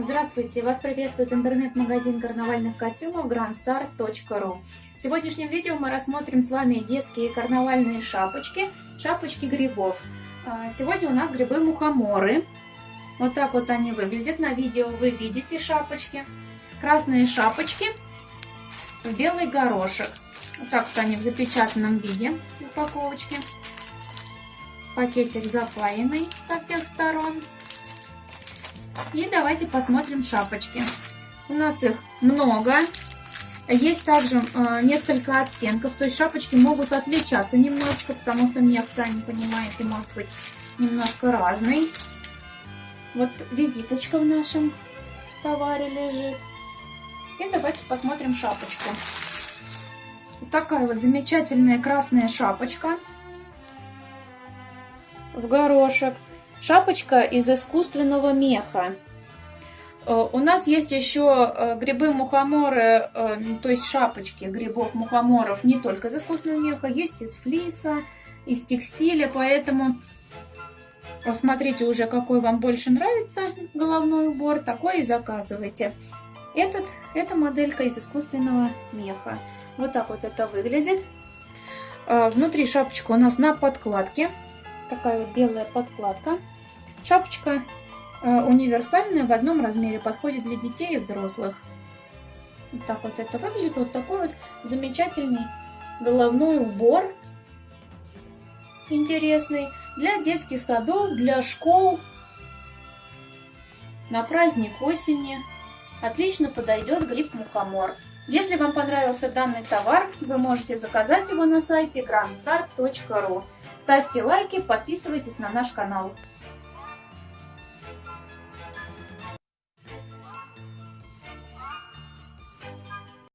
Здравствуйте! Вас приветствует интернет-магазин карнавальных костюмов grandstar.ru В сегодняшнем видео мы рассмотрим с вами детские карнавальные шапочки, шапочки грибов. А, сегодня у нас грибы-мухоморы. Вот так вот они выглядят. На видео вы видите шапочки. Красные шапочки в белый горошек. Вот так вот они в запечатанном виде в упаковочке. Пакетик запаянный со всех сторон. И давайте посмотрим шапочки. У нас их много. Есть также э, несколько оттенков, то есть шапочки могут отличаться немножечко, потому что мех, сами понимаете, может быть немножко разный. Вот визиточка в нашем товаре лежит. И давайте посмотрим шапочку. Вот такая вот замечательная красная шапочка в горошек. Шапочка из искусственного меха. Э, у нас есть еще э, грибы-мухоморы, э, то есть шапочки грибов-мухоморов не только из искусственного меха, есть из флиса, из текстиля, поэтому посмотрите уже, какой вам больше нравится головной убор, такой и заказывайте. Этот, эта моделька из искусственного меха. Вот так вот это выглядит. Внутри шапочка у нас на подкладке такая вот белая подкладка. Шапочка э, универсальная, в одном размере, подходит для детей и взрослых. Вот так вот это выглядит. Вот такой вот замечательный головной убор. Интересный. Для детских садов, для школ. На праздник осени. Отлично подойдет гриб-мухомор. Если вам понравился данный товар, вы можете заказать его на сайте grandstar.ru. Ставьте лайки, подписывайтесь на наш канал.